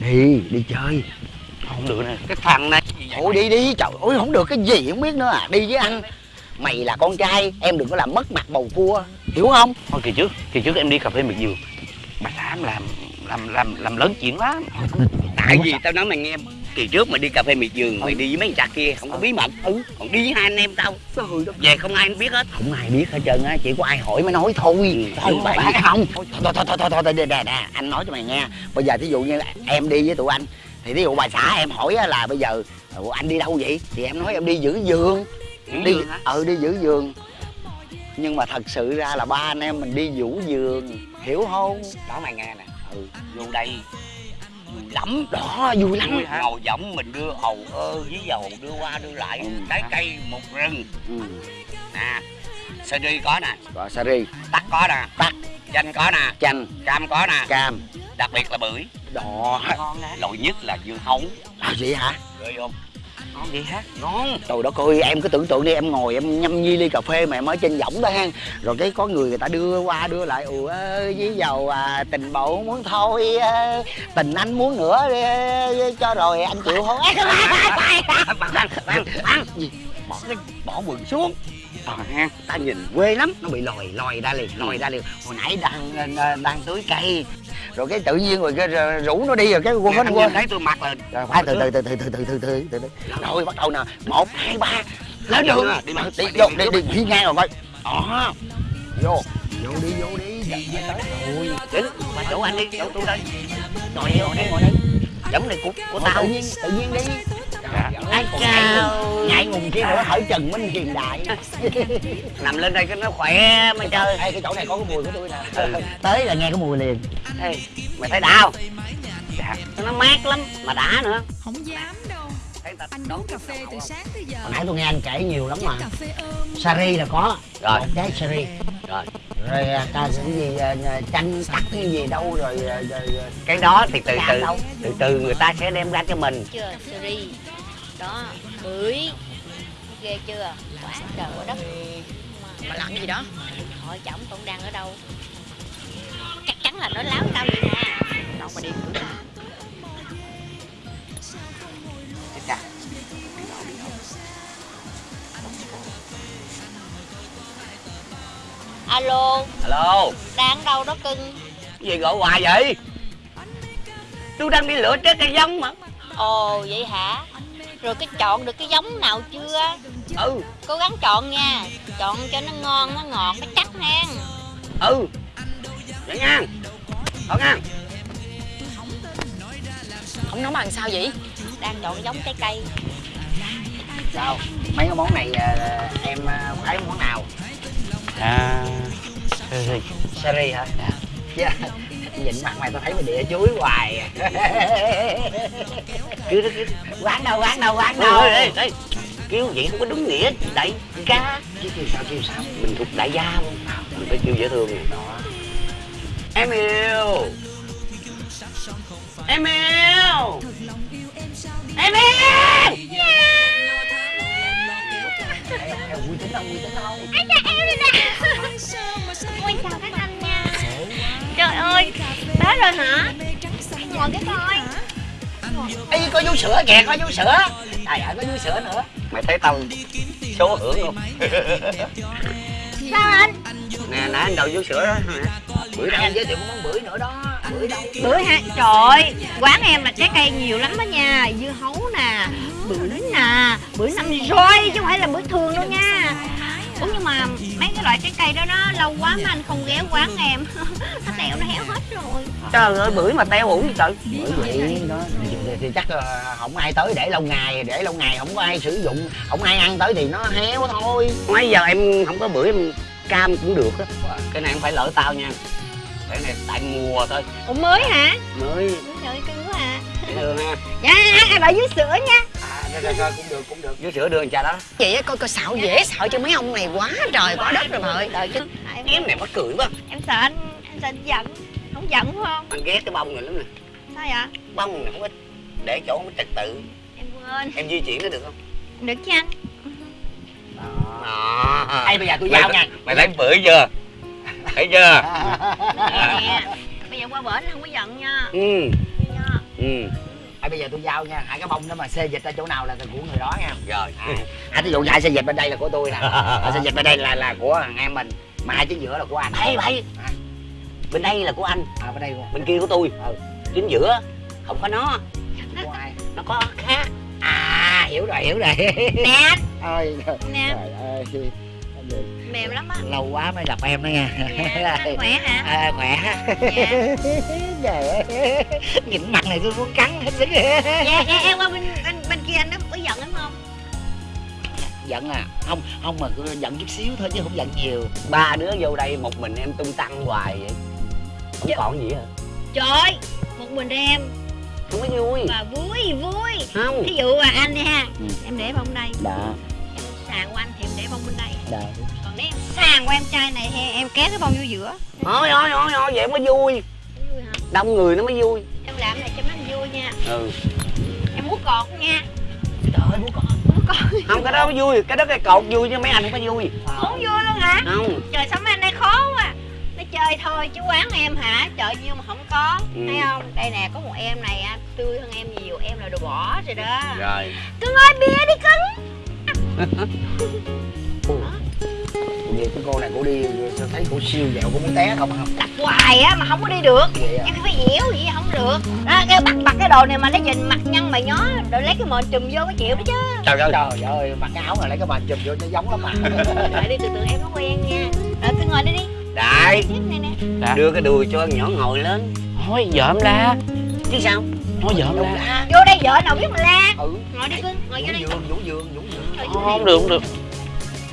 đi đi chơi. Không được nè cái thằng này thôi đi đi trời ơi không được cái gì không biết nữa à. Đi với anh. Mày là con trai em đừng có làm mất mặt bầu cua. Hiểu không? Thôi kỳ trước kỳ trước em đi cà phê miệt vườn. Bà em làm làm làm làm lớn chuyện lắm tại vì tao nói mày nghe kỳ trước mày đi cà phê miệt vườn mày đi với mấy thằng chặt kia không có bí mật. Ừ. Còn đi với hai anh em tao. Về không ai biết hết. Không ai biết hết trơn á chỉ có ai hỏi mới nói thôi. Ừ, phải không. Thôi thôi thôi thôi thôi thôi nè nè anh nói cho mày nghe. Bây giờ thí dụ như em đi với tụi anh thì thí dụ bà xã em hỏi á là bây giờ "Ủa, anh đi đâu vậy? Thì em nói em đi giữ giường đi ừ đi giữ giường nhưng mà thật sự ra là ba anh em mình đi vũ giường hiểu không? Đó mày nghe nè. Ừ vô đây vui lắm đó vui lắm. Vui ngồi võng mình đưa hầu ơ với dầu đưa qua đưa lại Ừ. trái cây một rừng. Ừ. nè sơ ri có nè. Rồi sari. Tắc có nè. Tắc. Chanh có nè. Chanh. Cam có nè. Cam. Đặc biệt là bưởi. Đỏ ngon loại nhất là dưa hấu. À, vậy hả? Ghê không ngon vậy hả ngon. Trời đất ơi em cứ tưởng tượng đi em ngồi em nhâm nhi ly cà phê mà em ở trên võng đó ha. Rồi cái có người người ta đưa qua đưa lại ủa với dầu à, tình bộ muốn thôi à, tình anh muốn nữa à, cho rồi anh chịu không. Gì? bỏ cái bỏ quần xuống. Ờ ha ta nhìn quê lắm nó bị lòi lòi ra liền lòi ra liền. Hồi nãy đang à, đang tưới cây rồi cái tự nhiên rồi cái rủ nó đi rồi cái quên anh quên. nhìn thấy tôi mặc là rồi khoan từ từ từ từ từ từ từ từ từ rồi bắt đầu nè. Một hai ba. Lên đường. đi đi vô đi đi đi. ngang rồi coi. Đó. Vô. Vô đi vô đi. Trời ơi, tới rồi đến mà chỗ anh đi chỗ tôi đây. Ngồi đây ngồi đây. Ngồi đây giống này của của Ủa, tao. tự nhiên tự nhiên đi Dạ. ai Còn chào. ngại ngùng kia nữa hở trần minh hiền đại. Nằm lên đây cái nó khỏe mà chơi Ê, cái chỗ này có cái mùi của tôi nè. Tới là nghe cái mùi liền. Ê, mày thấy đau? Dạ. Nó mát lắm mà đã nữa. Không dám đâu. Ta Anh uống cà phê từ sáng tới giờ. Hồi nãy tôi nghe anh kể nhiều lắm mà. sari là có. Rồi. một trái sari. Rồi. Rồi à, ca cái gì à, à, chanh tắc cái gì đâu rồi, à, rồi, rồi cái đó thì từ Chạm từ từ từ người ta sẽ đem ra cho mình. Chưa seri đó. Bưởi ghê chưa? Quá trời quá đất. Mà làm gì đó. Hỏi chồng con đang ở đâu? Chắc chắn là nó láo tao vậy nè. Đâu mà đi. Cửa Chết cha. alo. Alo. Đang đâu đó cưng? Gì gọi hoài vậy? Tôi đang đi lựa trái cây giống mà. Ồ vậy hả rồi cái chọn được cái giống nào chưa? Ừ. Cố gắng chọn nha. Chọn cho nó ngon nó ngọt nó chắc hen. Ừ. Vậy nha thôi nha Không nấu bằng sao vậy? Đang chọn giống trái cây. Sao? Mấy cái món này à, em à, thấy món nào? À seri sari hả? Dạ nhìn mặt mày tao thấy mày đĩa chuối hoài. À. kêu quán đâu quán đâu quán ê, đâu? Ê, ê, ê. kêu vậy không có đúng nghĩa đại ca. Chứ kêu sao kêu sao? Mình thuộc đại gia luôn. Mình phải kêu dễ thương này đó. Em yêu. Em yêu. Em yêu. Em vui tính không vui tính không Ôi chào các Tới rồi hả? Ngồi cái coi. Ê, có vú sữa kìa có vú sữa. Trời ơi có vú sữa nữa. Mày thấy tao số hưởng không? Sao anh? Nè nãy anh đầu vô sữa đó. Hả bữa nay anh giới thiệu có món bưởi nữa đó. Bưởi đâu Bưởi hả? Trời ơi Quán em là trái cây nhiều lắm đó nha. Dưa hấu nè Bưởi nè Bưởi năm roi chứ không phải là bưởi thường đâu nha Ủa nhưng mà mấy cái loại trái cây đó nó lâu quá mà anh không ghé quán em. Nó teo nó héo hết rồi. Trời ơi bưởi mà teo ủ gì trời. Bởi vậy đó. Thì, thì chắc là không ai tới để lâu ngày để lâu ngày không có ai sử dụng. Không ai ăn tới thì nó héo thôi. Mấy giờ em không có bưởi em cam cũng được á. Cái này không phải lỡ tao nha. Cái này tại mùa thôi. Ủa mới hả? Mới. Trời ơi cưng quá à. Dạ em ở dưới sữa nha à rồi, rồi, rồi, cũng được cũng được. Vô sữa đưa anh cha đó. Vậy á coi coi xạo dễ sợ cho mấy ông này quá trời quá đất rồi mọi Đợi chứ em, này mắc cười quá. em sợ anh Em sợ anh giận Không giận phải không? Anh ghét cái bông này lắm nè. Sao vậy? Bông này không có để chỗ không có trật tự. Em quên. Em di chuyển nó được không? Được chứ anh. Đó Ê, bây giờ tôi giao nha. mày thấy bưởi chưa? Thấy chưa? Nè. Bây giờ qua bển không có giận nha. Ừ. Ừ. à, bây giờ tôi giao nha hai cái bông đó mà xê dịch ra chỗ nào là của người đó nha. Rồi. À, à ví dụ như ai xê dịch bên đây là của tôi nè. À, xê dịch bên đây là là của thằng em mình mà hai chính giữa là của anh. Ê, bậy. à, bên đây là của anh. À bên đây của bên kia của tôi. Ừ. Chính giữa không có nó. Của ai? nó có khác. À hiểu rồi hiểu rồi. Nè ôi nè ơi mềm lắm á. Lâu quá mới gặp em đó nha. Dạ khỏe hả? À, khỏe. Dạ. Nhìn mặt này tôi muốn cắn hết sức. Dạ dạ em qua bên bên bên kia anh nó có giận em không? Giận à? Không không mà giận chút xíu thôi chứ không giận nhiều. Ba đứa vô đây một mình em tung tăng hoài vậy. Không Dạ. còn gì hả trời một mình em. Không có vui. Và vui vui. Không. Ví dụ là anh đi ha Ừ. em để bông đây. Đã em sàn của anh thì em để bông bên đây đã còn nếu em sàn của em trai này thì em kéo cái bông vô giữa? Thôi thôi thôi thôi vậy mới vui. Vui hả đông người nó mới vui. Em làm này cho nó vui nha. Ừ. Em muốn cột nha. Trời ơi muốn cột không cái đó mới vui. Cái đó cái cột vui chứ mấy anh không có vui. Không vui luôn hả? Không. Trời sao mấy anh đây khó quá. Nó chơi thôi chứ quán em hả? Trời nhiêu mà không có. Ừ. thấy không? Đây nè có một em này á, tươi hơn em nhiều. Em là đồ bỏ rồi đó. Rồi. Cưng ơi bia đi cưng Vậy cái cô này cô đi sao thấy cô siêu dẹo cô muốn té không không đặt hoài á mà không có đi được. Vậy à em phải dẻo vậy không được. Đó cái bắt bắt cái đồ này mà nó nhìn mặt nhăn mày nhó rồi lấy cái mền trùm vô mới chịu đó chứ. Trời ơi trời ơi mặc cái áo này lấy cái bàn chùm vô nó giống lắm mà. Đợi đi từ từ em nó quen nha. Rồi cứ ngồi đây đi. Đại. Dạ. đưa cái đùi cho con nhỏ ngồi lên. Thôi vợ em la. Chứ sao? Thôi em la. vô đây vợ nào biết mà la. Ừ. Ngồi đi cưng ngồi vô đây. Vũ giường vũ đây. không được không được.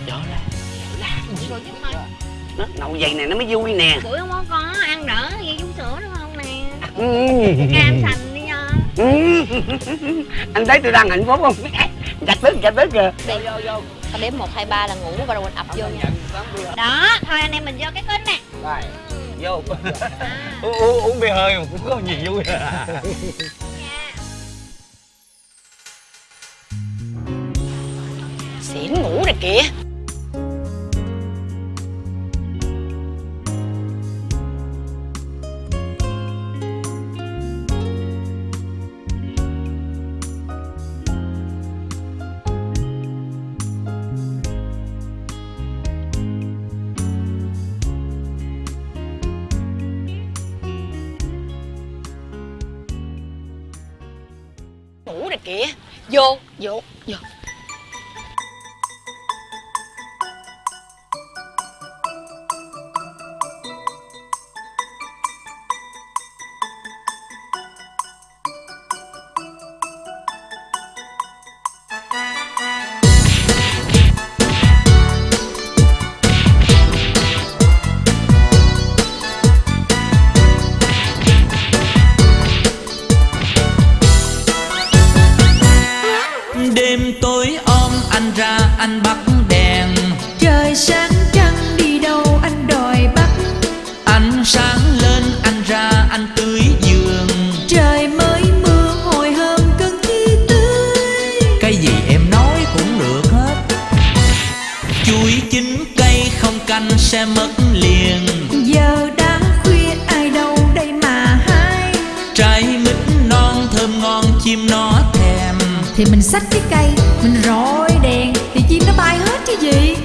Vợ la Ngồi chút thôi nó nậu vậy này nó mới vui nè. Bữa không có có ăn đỡ vậy vú sữa đúng không nè? Ừ. cam sành đi nha. Ừ. anh thấy tôi đang hạnh phúc không? Chặt tức chặt tức kìa. Đi tao đếm một hai ba là ngủ và rồi mình ập vô nha. Đó thôi anh em mình vô cái kênh nè. Rồi vô. À, U- u- uống bia hơi mà cũng có gì vui. Nha. xỉn ngủ rồi kìa kìa vô đêm tối om anh ra anh bắt đèn. Trời sáng trăng đi đâu anh đòi bắt. Ánh sáng lên anh ra anh tưới giường. Trời mới mưa hồi hôm cơn chi tươi. Cái gì em nói cũng được hết. Chuối chín cây không canh sẽ mất liền. Giờ đã khuya ai đâu đây mà hai trái mít non thơm ngon chim thèm thì mình xách cái cây, Mình rọi đèn, Thì chim nó bay hết chứ gì?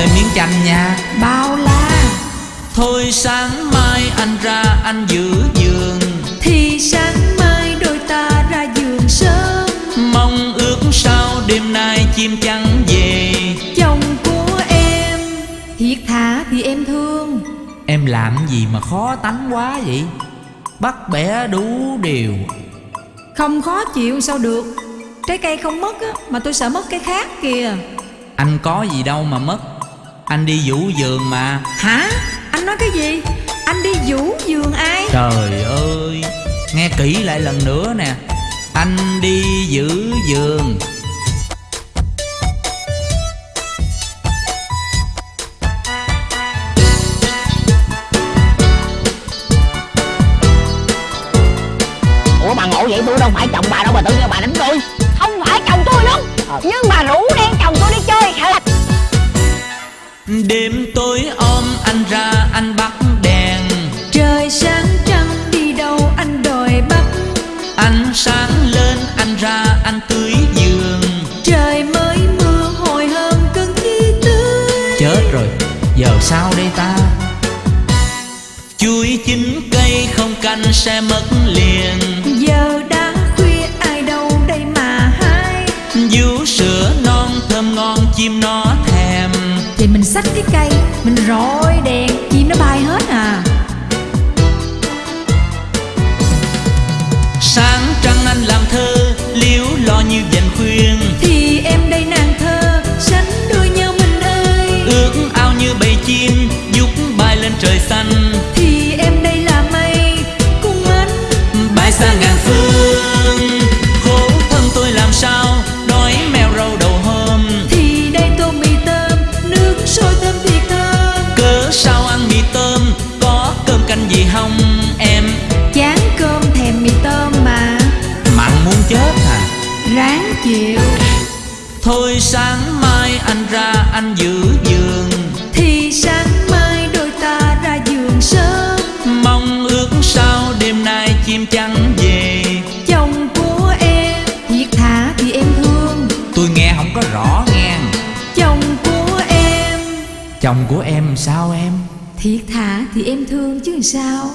Thêm miếng chanh nha. Bao la. Thôi sáng mai anh ra anh giữ giường. Thì sáng mai đôi ta ra giường sớm. Mong ước sao đêm nay chim trắng về. Chồng của em Thiệt thà thì em thương. Em làm gì mà khó tánh quá vậy? Bắt bẻ đủ điều. Không khó chịu sao được. Trái cây không mất á Mà tôi sợ mất cái khác kìa. Anh có gì đâu mà mất anh đi vũ giường mà. Hả? Anh nói cái gì? Anh đi vũ giường ai? Trời ơi Nghe kỹ lại lần nữa nè. Anh đi giữ giường ủa bà ngộ vậy? Tôi đâu phải chồng bà đâu bà tự nhiên bà đánh tôi. Không phải chồng tôi đâu. Nhưng mà rủ đi Ánh sáng lên anh ra anh tưới giường. Trời mới mưa hồi hôm cơn thi tươi Chết rồi Giờ sao đây ta? Chuối chín cây không canh sẽ mất liền. Giờ đã khuya ai đâu đây mà hái. Vú sữa non thơm ngon chim nó thèm. Thì mình xách cái cây Mình rọi đèn Chim nó bay hết à của em sao em? Thiệt thà thì em thương chứ sao?